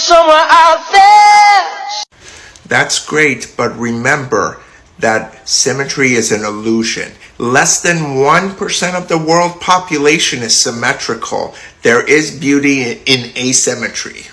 somewhere out there. That's great, but remember that symmetry is an illusion. Less than 1% of the world population is symmetrical. There is beauty in asymmetry.